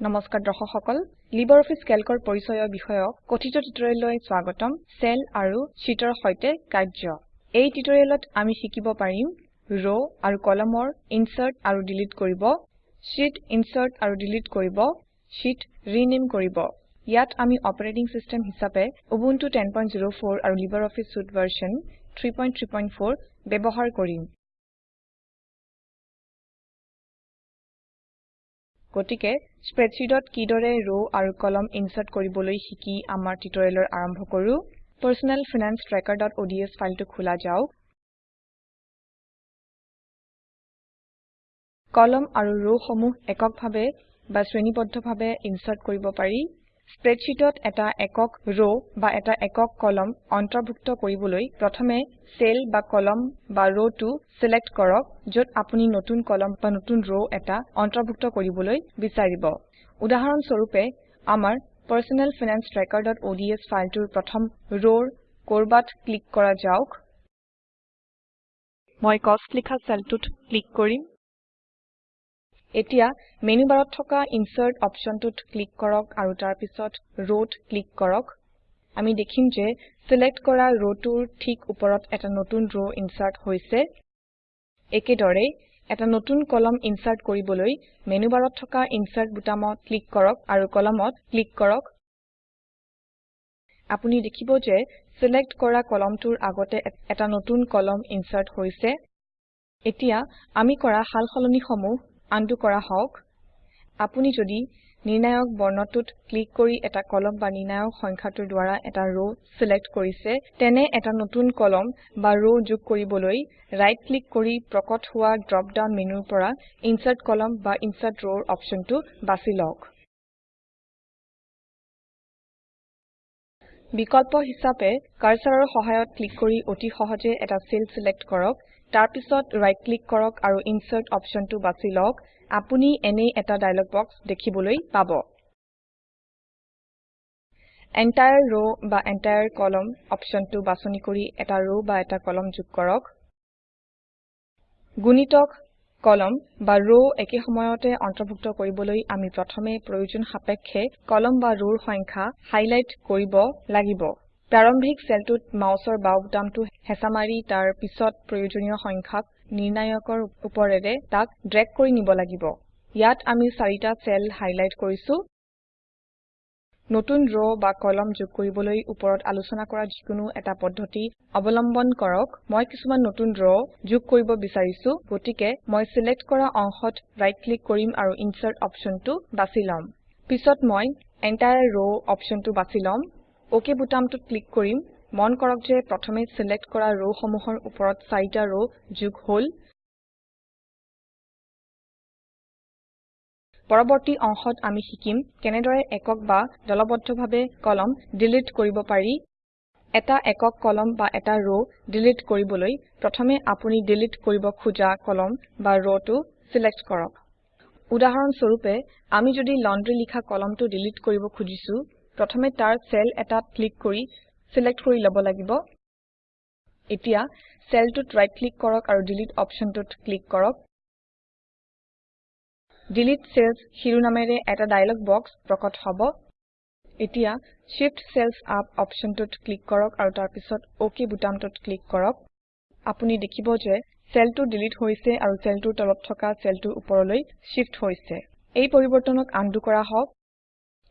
নমস্কাৰ দৰ্শক সকল লিবাৰঅফিছ কেল্কৰ পৰিচয় বিষয়ক কথিত টিউটৰিয়েললৈ স্বাগতম। সেল আৰু শীটৰ সৈতে কাৰ্য। এই টিউটৰিয়েলত আমি শিকিব পাৰিম ৰ আৰু কলমৰ ইনচাৰ্ট আৰু ডিলিট কৰিব শীট ইনচাৰ্ট আৰু ডিলিট কৰিব শীট ৰিনেম কৰিব। ইয়াত আমি অপাৰেটিং সিস্টেম হিচাপে উবুন্টু 1004 আৰু লিবাৰঅফিছ সুইতে ভাৰ্চন 334 ব্যবহাৰ কৰিম। গতিকে স্প্ৰেডশীটত কিদৰে ৰ আৰু কলম ইনচাৰ্ট কৰিবলৈ শিকি আমাৰ টিউটৰিয়েলৰ আৰম্ভ কৰো। personal finance trackerঅডছ ফাইলটো খোলা যাওক। কলম আৰু ৰ সমূহ এককভাৱে বা শ্ৰেণীবদ্ধভাৱে ইনচাৰ্ট কৰিব পাৰি। স্প্ৰেডশীটত এটা একক ৰ বা এটা একক কলম অন্তৰ্ভুক্ত কৰিবলৈ প্ৰথমে সেল বা কলম বা ৰটো সিলেক্ট কৰক যত আপুনি নতুন কলম বা নতুন ৰ এটা অন্তৰ্ভুক্ত কৰিবলৈ বিচাৰিব। উদাহৰণ স্বৰূপে আমাৰ personal finance trackerঅডছ ফাইলটোৰ প্ৰথম ৰৰ কৰবাত ক্লিক কৰা যাওক। মই কষ্ট লিখা সেলটোত ক্লিক কৰিম। এতিয়া মেনু বাৰত থকা ইনচাৰ্ট অপশ্বনটোত ক্লিক কৰক আৰু তাৰ পিছত ৰৱত ক্লিক কৰক। আমি দেখিম যে সিলেক্ট কৰা ৰটোৰ ঠিক উপৰত এটা নতুন ৰ ইনচাৰ্ট হৈছে। একেদৰে এটা নতুন কলম ইনচাৰ্ট কৰিবলৈ মেনু বাৰত থকা ইনচাৰ্ট বুটামত ক্লিক কৰক আৰু কলমত ক্লিক কৰক। আপুনি দেখিব যে সিলেক্ট কৰা কলমটোৰ আগতে এটা নতুন কলম ইনচাৰ্ট হৈছে। এতিয়া আমি কৰা সাল সলনিসমূহ আনডু কৰা হওক। আপুনি যদি নিৰ্ণায়ক বৰ্ণটোত ক্লিক কৰি এটা কলম বা নিৰ্ণায়ক সংখ্যাটোৰ দ্বাৰা এটা ৰ সিলেক্ট কৰিছে তেনে এটা নতুন কলম বা ৰ যোগ কৰিবলৈ ৰাইট ক্লিক কৰি প্ৰকট হোৱা ড্ৰপ ডাউন মেনুৰ পৰা ইনচাৰ্ট কলম বা ইনচাৰ্ট ৰ অপশ্বনটো বাছি লওক। বিকল্প হিচাপে কাৰ্সাৰৰ সহায়ত ক্লিক কৰি অতি সহজে এটা সেল সিলেক্ট কৰক। তাৰ পিছত ৰাইট ক্লিক কৰক আৰু ইনচাৰ্ট অপশ্বনটো বাছি লওক। আপুনি এনে এটা ডায়লগ বক্স দেখিবলৈ পাব। এন্টায়াৰ ৰ বা এন্টায়াৰ কলাম অপশ্বনটো বাছনি কৰি এটা ৰ বা এটা কলম যোগ কৰক। গুণিতক কলম বা ৰ একে সময়তে অন্তৰ্ভুক্ত কৰিবলৈ আমি প্ৰথমে প্ৰয়োজন সাপেক্ষে কলম বা ৰৰ সংখ্যা হাইলাইট কৰিব লাগিব। প্ৰাৰম্ভিক সেলটোত মাউসৰ বাও বুটামটো হেঁচা মাৰি তাৰ পিছত প্ৰয়োজনীয় সংখ্যাক নিৰ্ণায়কৰ উপৰেৰে তাক ড্ৰেগ কৰি নিব লাগিব। ইয়াত আমি চাৰিটা সেল হাইলাইট কৰিছো। নতুন ৰ বা কলম যোগ কৰিবলৈ ওপৰত আলোচনা কৰা যিকোনো এটা পদ্ধতি অবলম্বন কৰক। মই কিছুমান নতুন ৰ যোগ কৰিব বিচাৰিছো গতিকে মই সিলেক্ট কৰা অংশত ৰাইট ক্লিক কৰিম আৰু ইনচাৰ্ট অপশ্বনটো বাছি লম। পিছত মই এন্টায়াৰ ৰ অপশ্বনটো বাছি লম। অক বুটামটোত ক্লিক কৰিম। মন কৰক যে প্ৰথমে সিলেক্ট কৰা ৰ সমূহৰ ওপৰত চাৰিটা ৰ যোগ হল। পৰবৰ্তী অংশত আমি শিকিম কেনেদৰে একক বা দলবদ্ধভাৱে কলম ডিলিট কৰিব পাৰি। এটা একক কলম বা এটা ৰ ডিলিট কৰিবলৈ প্ৰথমে আপুনি ডিলিট কৰিব খোজা কলম বা ৰটো সিলেক্ট কৰক। উদাহৰণ স্বৰূপে আমি যদি লণ্ড্ৰি লিখা কলমটো ডিলিট কৰিব খুজিছো প্ৰথমে তাৰ সেল এটাত ক্লিক কৰি সিলেক্ট কৰি লব লাগিব। এতিয়া সেলটোত ৰাইট ক্লিক কৰক আৰু ডিলিট অপশ্বনটোত ক্লিক কৰক। ডিলিট চেলছ শিৰোনামেৰে এটা ডায়লগ বক্স প্ৰকট হব। এতিয়া Shift চেলছ আপ অপশ্বনটোত ক্লিক কৰক আৰু তাৰ পিছত অক বুটামটোত ক্লিক কৰক। আপুনি দেখিব যে সেলটো ডিলিট হৈছে আৰু সেলটোৰ তলত থকা সেলটো উপৰলৈ শিফ্ট হৈছে। এই পৰিবৰ্তনক আনডু কৰা হওক।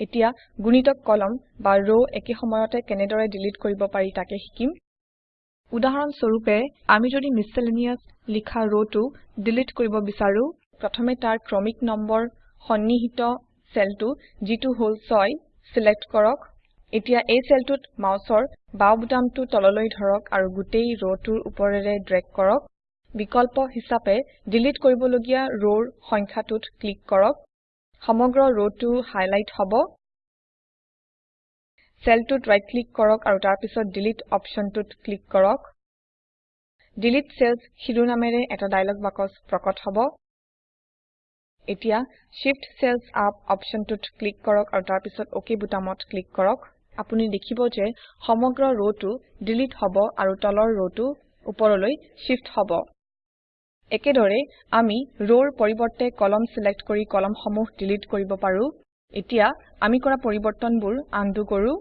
এতিয়া গুণিতক কলম বা ৰ একে সময়তে কেনেদৰে ডিলিট কৰিব পাৰি তাকে শিকিম। উদাহৰণ স্বৰূপে আমি যদি মিছেলেনিয়াছ লিখা ৰটো ডিলিট কৰিব বিচাৰো প্ৰথমে তাৰ ক্ৰমিক নম্বৰ সন্নিহিত সেলটো যিটো হল 6 সিলেক্ট কৰক। এতিয়া এই সেলটোত মাউসৰ বাও বুটামটো তললৈ ধৰক আৰু গোটেই ৰটোৰ উপৰেৰে ড্ৰেগ কৰক। বিকল্প হিচাপে ডিলিট কৰিবলগীয়া ৰৰ সংখ্যাটোত ক্লিক কৰক। সমগ্ৰ ৰটো হাইলাইট হব। সেলটোত ৰাইট ক্লিক কৰক আৰু তাৰ পিছত ডিলিট অপশ্বনটোত ক্লিক কৰক। ডিলিট চেলছ শিৰোনামেৰে এটা ডায়লগ বাকচ প্ৰকট হব। এতিয়া Shift চেলছ আপ অপশ্বনটোত ক্লিক কৰক আৰু তাৰ পিছত অক বুটামত ক্লিক কৰক। আপুনি দেখিব যে সমগ্ৰ ৰটো ডিলিট হব আৰু তলৰ ৰটো উপৰলৈ শিফ্ট হব। একেদৰে আমি ৰৰ পৰিবৰ্তে কলম সিলেক্ট কৰি কলমসমূহ ডিলিট কৰিব পাৰো। এতিয়া আমি কৰা পৰিবৰ্তনবোৰ আনডু কৰো।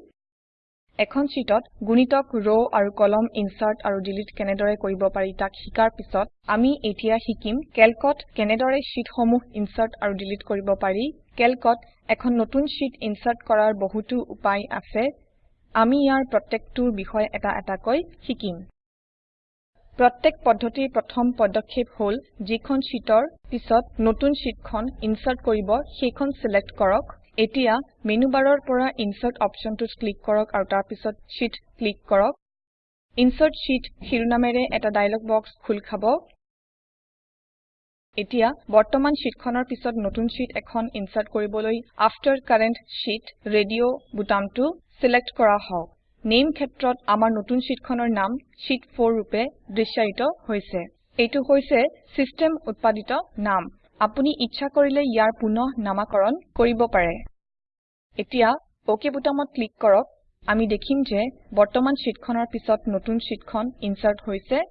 এখন শীটত গুণিতক ৰ আৰু কলম ইনচাৰ্ট আৰু ডিলিট কেনেদৰে কৰিব পাৰি তাক শিকাৰ পিছত আমি এতিয়া শিকিম কেলকত কেনেদৰে শীটসমূহ ইনচাৰ্ট আৰু ডিলিট কৰিব পাৰি কেলকত এখন নতুন শীট ইনচাৰ্ট কৰাৰ বহুতো উপায় আছে। আমি ইয়াৰ প্ৰত্যেকটোৰ বিষয়ে এটা এটাকৈ শিকিম। প্ৰত্যেক পদ্ধতিৰ প্ৰথম পদক্ষেপ হল যিখন শীটৰ পিছত নতুন শীটখন ইনচাৰ্ট কৰিব সেইখন সিলেক্ট কৰক। এতিয়া মেনু বাৰৰ পৰা ইনচাৰ্ট অপশ্যনটোত ক্লিক কৰক আৰু তাৰ পিছত শীত ক্লিক কৰক। ইনচাৰ্ট শীত শিৰোনামেৰে এটা ডায়লগ বক্স খোল খাব। এতিয়া বৰ্তমান শীটখনৰ পিছত নতুন শীট এখন ইনচাৰ্ট কৰিবলৈ আফটাৰ কাৰেণ্ট শীত ৰেডিঅ বুটামটো সিলেক্ট কৰা হওক। নেম ক্ষেত্ৰত আমাৰ নতুন শীটখনৰ নাম শীত 4 ৰূপে দৃশ্যায়িত হৈছে। এইটো হৈছে সিস্টেম উৎপাদিত নাম। আপুনি ইচ্ছা কৰিলে ইয়াৰ পুনঃ নামাকৰণ কৰিব পাৰে। এতিয়া অক বুটামত ক্লিক কৰক। আমি দেখিম যে বৰ্তমান শীটখনৰ পিছত নতুন শীটখন ইনচাৰ্ট হৈছে।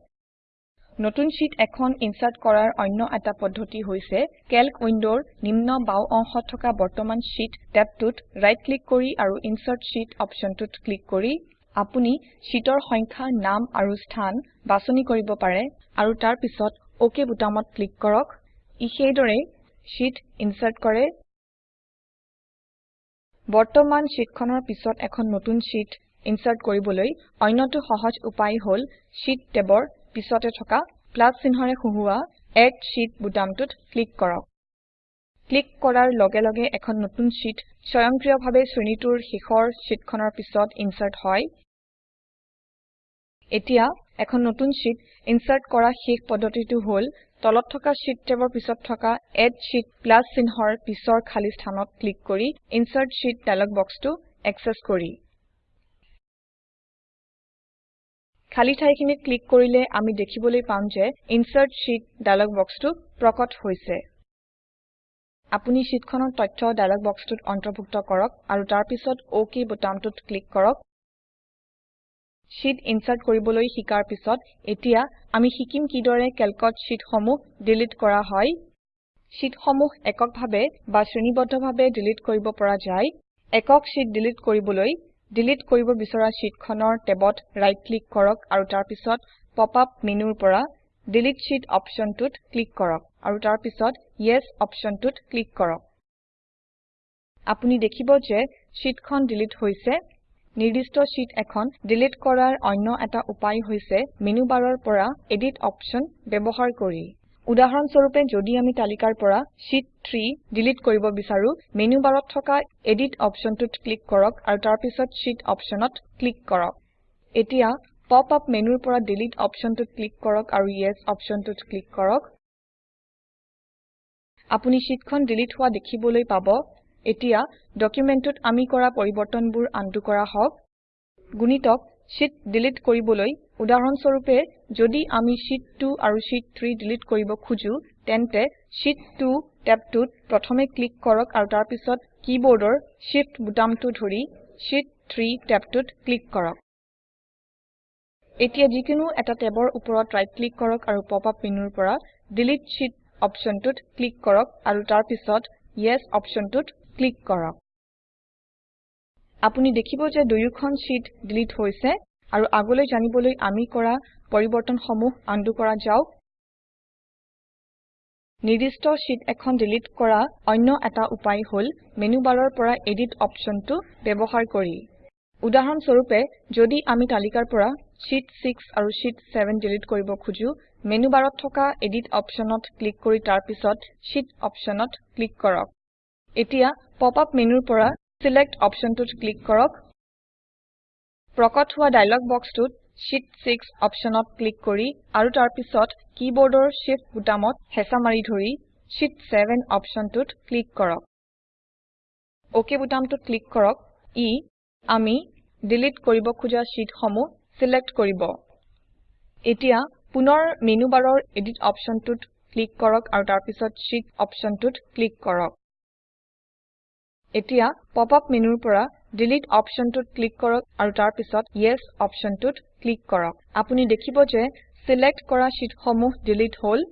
নতুন শীট এখন ইনচাৰ্ট কৰাৰ অন্য এটা পদ্ধতি হৈছে কেল্ক উইন্ডোৰ নিম্ন বাও অংশত থকা বৰ্তমান শীট টেবটোত ৰাইট ক্লিক কৰি আৰু ইনচাৰ্ট শীট অপশ্যনটোত ক্লিক কৰি আপুনি শীটৰ সংখ্যা নাম আৰু স্থান বাছনি কৰিব পাৰে আৰু তাৰ পিছত অক বুটামত ক্লিক কৰক। ই সেইদৰে শীট ইনচাৰ্ট কৰে। বৰ্তমান শীটখনৰ পিছত এখন নতুন শীট ইনচাৰ্ট কৰিবলৈ অন্যটো সহজ উপায় হল শীট টেবৰ পিছতে থকা প্লাস চিহ্নৰে সূহোৱা এড শীত বুটামটোত ক্লিক কৰক। ক্লিক কৰাৰ লগে লগে এখন নতুন শীট স্বয়ংক্ৰিয়ভাৱে শ্ৰেণীটোৰ শেষৰ শীটখনৰ পিছত ইনচাৰ্ট হয়। এতিয়া এখন নতুন শীট ইনচাৰ্ট কৰা শেষ পদ্ধতিটো হল তলত থকা শীট টেবৰ পিছত থকা এড শীত প্লাস চিহ্নৰ পিছৰ খালী স্থানত ক্লিক কৰি ইনচাৰ্ট শীত ডায়লগ বক্সটো এক্সেছ কৰি। খালী ঠাইখিনিত ক্লিক কৰিলে আমি দেখিবলৈ পাম যে ইনচাৰ্ট শীত ডায়লগ বক্সটো প্ৰকট হৈছে। আপুনি শীটখনৰ তথ্য ডায়লগ বক্সটোত অন্তৰ্ভুক্ত কৰক আৰু তাৰ পিছত অক বুটামটোত ক্লিক কৰক। শীট ইনচাৰ্ট কৰিবলৈ শিকাৰ পিছত এতিয়া আমি শিকিম কিদৰে কেলকত শীটসমূহ ডিলিট কৰা হয়। শীটসমূহ এককভাৱে বা শ্ৰেণীবদ্ধভাৱে ডিলিট কৰিব পৰা যায়। একক শীট ডিলিট কৰিবলৈ ডিলিট কৰিব বিচৰা শীটখনৰ টেবত ৰাইট ক্লিক কৰক আৰু তাৰ পিছত পপ আপ মেনুৰ পৰা ডিলিট শীত অপশ্যনটোত ক্লিক কৰক আৰু তাৰ পিছত ইয়েছ অপশ্যনটোত ক্লিক কৰক। আপুনি দেখিব যে শীটখন ডিলিট হৈছে। নিৰ্দিষ্ট শীট এখন ডিলিট কৰাৰ অন্য এটা উপায় হৈছে মেনু বাৰৰ পৰা এডিট অপশ্যন ব্যৱহাৰ কৰি। উদাহৰণ স্বৰূপে যদি আমি তালিকাৰ পৰা শীত 3 ডিলিট কৰিব বিচাৰো মেনু বাৰত থকা এডিট অপশ্যনটোত ক্লিক কৰক আৰু তাৰ পিছত শীত অপশ্যনত ক্লিক কৰক। এতিয়া পপ আপ মেনুৰ পৰা ডিলিট অপশ্যনটোত ক্লিক কৰক আৰু ইয়েছ অপশ্যনটোত ক্লিক কৰক। আপুনি শীটখন ডিলিট হোৱা দেখিবলৈ পাব। এতিয়া ডকুমেন্টটোত আমি কৰা পৰিবৰ্তনবোৰ আনডু কৰা হওক। গুণিতক শীট ডিলিট কৰিবলৈ উদাহৰণ স্বৰূপে যদি আমি শীত 2 আৰু শীত 3 ডিলিট কৰিব খুজো তেন্তে শীত 2 টেবটোত প্ৰথমে ক্লিক কৰক আৰু তাৰ পিছত কিবৰ্ডৰ shift বুটামটো ধৰি শীত 3 টেবটোত ক্লিক কৰক। এতিয়া যিকোনো এটা টেবৰ ওপৰত ৰাইট ক্লিক কৰক আৰু পপ আপ মেনুৰ পৰা ডিলিট শীত অপশ্যনটোত ক্লিক কৰক আৰু তাৰ পিছত ইয়েছ অপশ্যনটোত ক্লিক কৰক। আপুনি দেখিব যে দুয়োখন শীট ডিলিট হৈছে আৰু আগলৈ জানিবলৈ আমি কৰা পৰিবৰ্তনসমূহ আনডু কৰা যাওক। নিৰ্দিষ্ট শীট এখন ডিলিট কৰা অন্য এটা উপায় হল মেনু বাৰৰ পৰা এডিট অপশ্যনটো ব্যৱহাৰ কৰি। উদাহৰণ স্বৰূপে যদি আমি তালিকাৰ পৰা শীত 6 আৰু শীত 7 ডিলিট কৰিব খুজো মেনু বাৰত থকা এডিট অপশ্যনত ক্লিক কৰি তাৰ পিছত শীত অপশ্যনত ক্লিক কৰক। এতিয়া পপ আপ মেনুৰ পৰা ছিলেক্ট অপশ্যনটোত ক্লিক কৰক। প্ৰকট হোৱা ডায়লগ বক্সটোত শীত 6 অপশ্যনত ক্লিক কৰি আৰু তাৰ পিছত কিবৰ্ডৰ shift বুটামত হেঁচা মাৰি ধৰি শীত 7 অপশ্যনটোত ক্লিক কৰক। অক বুটামটোত ক্লিক কৰক। ই আমি ডিলিট কৰিব খোজা শীটসমূহ ছিলেক্ট কৰিব। এতিয়া পুনৰ মেনু বাৰৰ এডিট অপশ্যনটোত ক্লিক কৰক আৰু তাৰ পিছত শীত অপশ্যনটোত ক্লিক কৰক। এতিয়া পপ আপ মেনুৰ পৰা ডিলিট অপশ্যনটোত ক্লিক কৰক আৰু তাৰ পিছত ইয়েছ অপশ্যনটোত ক্লিক কৰক। আপুনি দেখিব যে ছিলেক্ট কৰা শীটসমূহ ডিলিট হল।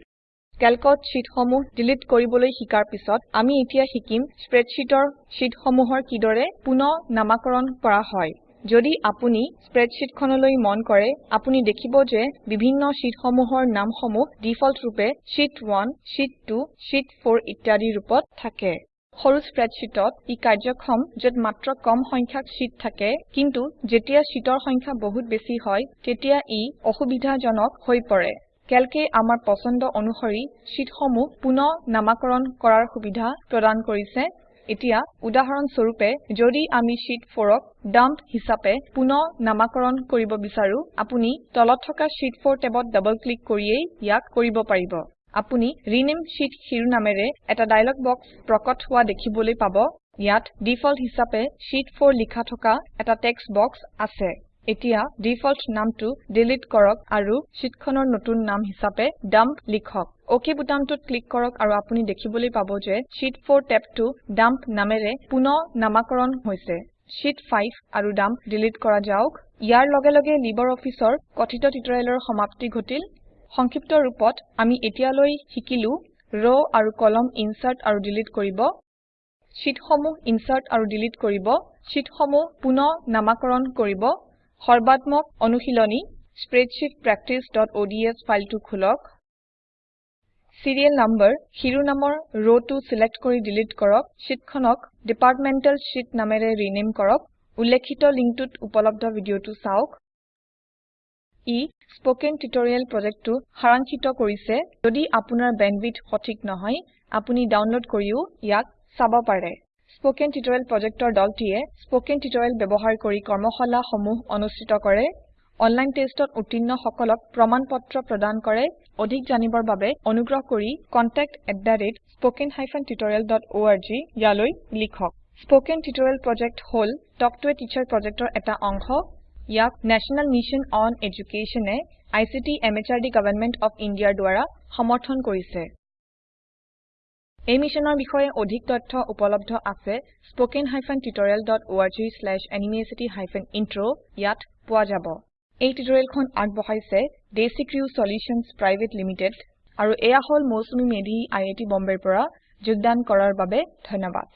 কেলকত শীটসমূহ ডিলিট কৰিবলৈ শিকাৰ পিছত আমি এতিয়া শিকিম স্প্ৰেডশ্বিটৰ শীটসমূহৰ কিদৰে পুনৰ নামাকৰণ কৰা হয়। যদি আপুনি স্প্ৰেডশ্বিটখনলৈ মন কৰে আপুনি দেখিব যে বিভিন্ন শীটসমূহৰ নামসমূহ ডিফল্ট ৰূপে শীত 1 শীত 2 শীত 4 ইত্যাদি ৰূপত থাকে। সৰু স্প্ৰেডশ্বিটত ই কাৰ্যক্ষম যত মাত্ৰ কম সংখ্যক শীট থাকে কিন্তু যেতিয়া শীটৰ সংখ্যা বহুত বেছি হয় তেতিয়া ই অসুবিধাজনক হৈ পৰে। কেলকে আমাৰ পছন্দ অনুসৰি শীটসমূহ পুনৰ নামাকৰণ কৰাৰ সুবিধা প্ৰদান কৰিছে। এতিয়া উদাহৰণ স্বৰূপে যদি আমি শীত 4ক ডাম্প হিচাপে পুনৰ নামাকৰণ কৰিব বিচাৰো আপুনি তলত থকা শীত 4 টেবত ডবল ক্লিক কৰিয়েই ইয়াক কৰিব পাৰিব। আপুনি ৰেনামে শীত শিৰোনামেৰে এটা ডায়লগ বক্স প্ৰকট হোৱা দেখিবলৈ পাব। ইয়াত ডিফল্ট হিচাপে শীত 4 লিখা থকা এটা টেক্সট বক্স আছে। এতিয়া ডিফল্ট নামটো ডিলিট কৰক আৰু শীটখনৰ নতুন নাম হিচাপে ডাম্প লিখক। অক বুটামটোত ক্লিক কৰক আৰু আপুনি দেখিবলৈ পাব যে শীত 4 টেবটো ডাম্প নামেৰে পুনৰ নামাকৰণ হৈছে। শীত 5 আৰু ডাম্প ডিলিট কৰা যাওক। ইয়াৰ লগে লগে লিবাৰঅফিছৰ কথিত টিউটৰিয়েলৰ সমাপ্তি ঘটিল। সংক্ষিপ্ত ৰূপত আমি এতিয়ালৈ শিকিলো ৰ আৰু কলম ইনচাৰ্ট আৰু ডিলিট কৰিব শীটসমূহ ইনচাৰ্ট আৰু ডিলিট কৰিব শীটসমূহ পুনৰ নামাকৰণ কৰিব সৰ্বাত্মক অনুশীলনী স্প্ৰেডশীট practiceঅডছ ফাইলটো খোলক চিৰিয়েল নম্বৰ শিৰোনামৰ ৰটো চিলেক্ট কৰি ডিলিট কৰক শীটখনক ডিপাৰ্টমেণ্টেল শীত নামেৰে ৰিনেম কৰক উল্লেখিত লিংকটোত উপলব্ধ ভিডিঅটো চাওক। ই স্পোকেন টিউটৰিয়েল প্ৰজেক্টটো সাৰাংক্ষিত কৰিছে। যদি আপোনাৰ বেণ্ডৱিডথ সঠিক নহয় আপুনি ডাউনলোড কৰিও ইয়াক চাব পাৰে। স্পোকেন টিউটৰিয়েল প্ৰজেক্টৰ দলটিয়ে স্পোকেন টিউটৰিয়েল ব্যৱহাৰ কৰি কৰ্মশালাসমূহ অনুষ্ঠিত কৰে অনলাইন টেষ্টত উত্তীৰ্ণ সকলক প্ৰমাণ পত্ৰ প্ৰদান কৰে অধিক জানিবৰ বাবে অনুগ্ৰহ কৰি contactspoken tutorialorg ইয়ালৈ লিখক। স্পোকেন টিউটৰিয়েল প্ৰজেক্ট হল টক টু এ টিচাৰ প্ৰজেক্টৰ এটা অংশ। ইয়াক নেশ্যনেল মিছন অন এডুকেশ্যন এ আইচিটি এমএচআৰডি গভৰ্ণমেণ্ট অফ Indiaৰ দ্বাৰা সমৰ্থন কৰিছে। এই মিছনৰ বিষয়ে অধিক তথ্য উপলব্ধ আছে। Spoken hyphen tutorial dot org slash এনএমইআইচিত হাইফেন ইন্ট্ৰ ইয়াত পোৱা যাব। এই টিউটৰিয়েলখন আগবঢ়াইছে ডেচিক্ৰিউ চলিউশ্যনছ পিভিটি লিমিটেড আৰু এয়া হল মৌচুমী মেধি আই আই টি বম্বেৰ পৰা। যোগদান কৰাৰ বাবে ধন্যবাদ।